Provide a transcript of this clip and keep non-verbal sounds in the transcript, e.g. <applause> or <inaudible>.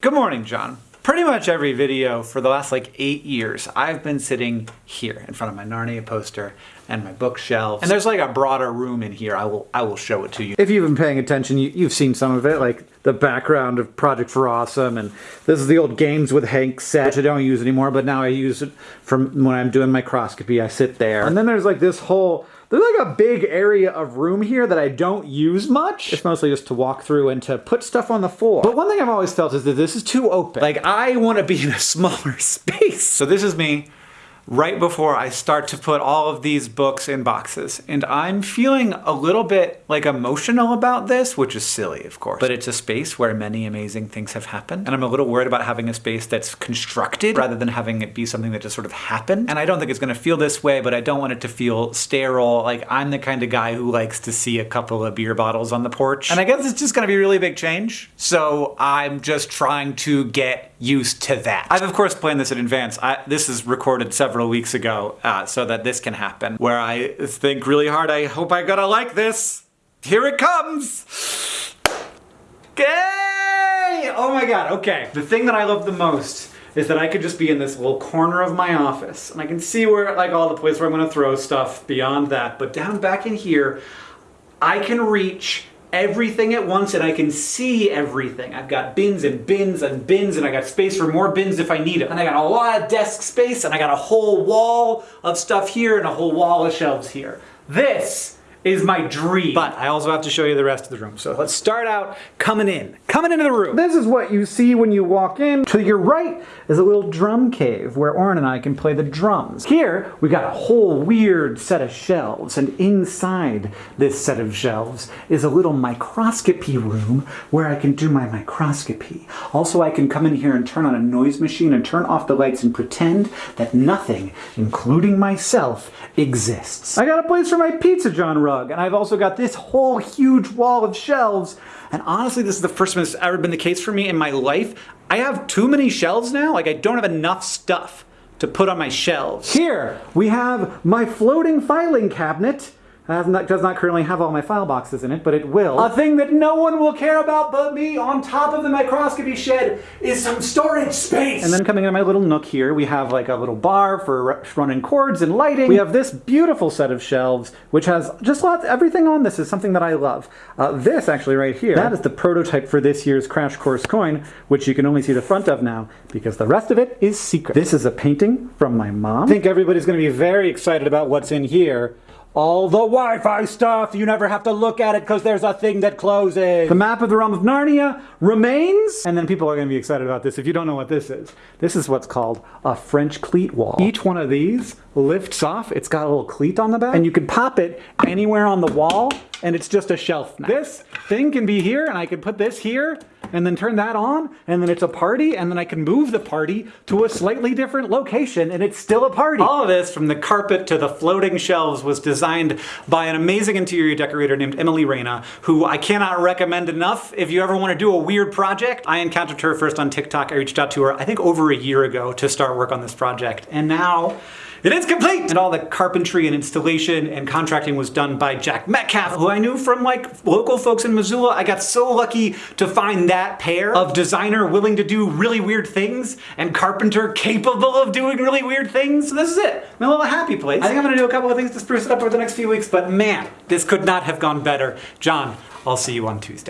Good morning, John. Pretty much every video for the last like eight years, I've been sitting here in front of my Narnia poster and my bookshelf. And there's like a broader room in here. I will I will show it to you. If you've been paying attention, you, have seen some of it, like the background of Project for Awesome, and this is the old Games with Hank set, which I don't use anymore, but now I use it from when I'm doing microscopy, I sit there. And then there's like this whole there's like a big area of room here that I don't use much. It's mostly just to walk through and to put stuff on the floor. But one thing I've always felt is that this is too open. Like I want to be in a <laughs> smaller space. So this is me right before I start to put all of these books in boxes. And I'm feeling a little bit like emotional about this, which is silly, of course. But it's a space where many amazing things have happened. And I'm a little worried about having a space that's constructed rather than having it be something that just sort of happened. And I don't think it's gonna feel this way, but I don't want it to feel sterile. Like I'm the kind of guy who likes to see a couple of beer bottles on the porch. And I guess it's just gonna be a really big change. So I'm just trying to get used to that. I've of course planned this in advance. I, this is recorded several several weeks ago uh, so that this can happen, where I think really hard, I hope I gotta like this. Here it comes! Yay! Oh my god, okay. The thing that I love the most is that I could just be in this little corner of my office and I can see where like all the place where I'm gonna throw stuff beyond that, but down back in here, I can reach everything at once and I can see everything. I've got bins and bins and bins and I got space for more bins if I need it. And I got a lot of desk space and I got a whole wall of stuff here and a whole wall of shelves here. This is my dream. But I also have to show you the rest of the room. So let's start out coming in. Coming into the room. This is what you see when you walk in. To your right is a little drum cave where Orin and I can play the drums. Here, we got a whole weird set of shelves, and inside this set of shelves is a little microscopy room where I can do my microscopy. Also, I can come in here and turn on a noise machine and turn off the lights and pretend that nothing, including myself, exists. I got a place for my pizza John rug, and I've also got this whole huge wall of shelves and honestly, this is the first time it's ever been the case for me in my life. I have too many shelves now. Like I don't have enough stuff to put on my shelves. Here, we have my floating filing cabinet not, does not currently have all my file boxes in it, but it will. A thing that no one will care about but me on top of the microscopy shed is some storage space. And then coming into my little nook here, we have like a little bar for running cords and lighting. We have this beautiful set of shelves, which has just lots, everything on this is something that I love. Uh, this actually right here, that is the prototype for this year's Crash Course coin, which you can only see the front of now because the rest of it is secret. This is a painting from my mom. I think everybody's gonna be very excited about what's in here all the Wi-Fi stuff, you never have to look at it because there's a thing that closes. The map of the realm of Narnia remains. And then people are to be excited about this if you don't know what this is. This is what's called a French cleat wall. Each one of these lifts off. It's got a little cleat on the back. And you can pop it anywhere on the wall and it's just a shelf now. This thing can be here and I can put this here and then turn that on and then it's a party and then I can move the party to a slightly different location and it's still a party. All of this from the carpet to the floating shelves was designed by an amazing interior decorator named Emily Reyna who I cannot recommend enough if you ever want to do a weird project. I encountered her first on TikTok. I reached out to her I think over a year ago to start work on this project and now it is complete! And all the carpentry and installation and contracting was done by Jack Metcalf, who I knew from like local folks in Missoula. I got so lucky to find that pair of designer willing to do really weird things and carpenter capable of doing really weird things. So this is it, my little happy place. I think I'm gonna do a couple of things to spruce it up over the next few weeks, but man, this could not have gone better. John, I'll see you on Tuesday.